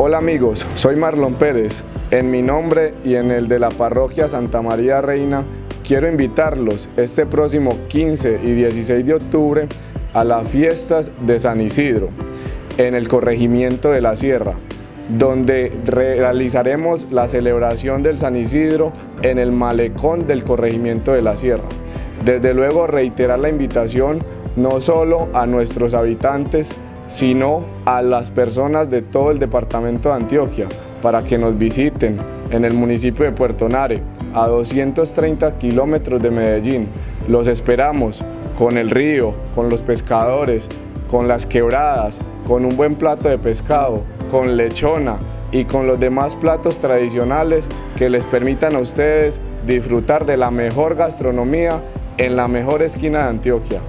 Hola amigos, soy Marlon Pérez. En mi nombre y en el de la parroquia Santa María Reina, quiero invitarlos este próximo 15 y 16 de octubre a las fiestas de San Isidro, en el corregimiento de la Sierra, donde realizaremos la celebración del San Isidro en el malecón del corregimiento de la Sierra. Desde luego reiterar la invitación no solo a nuestros habitantes, sino a las personas de todo el departamento de Antioquia para que nos visiten en el municipio de Puerto Nare, a 230 kilómetros de Medellín. Los esperamos con el río, con los pescadores, con las quebradas, con un buen plato de pescado, con lechona y con los demás platos tradicionales que les permitan a ustedes disfrutar de la mejor gastronomía en la mejor esquina de Antioquia.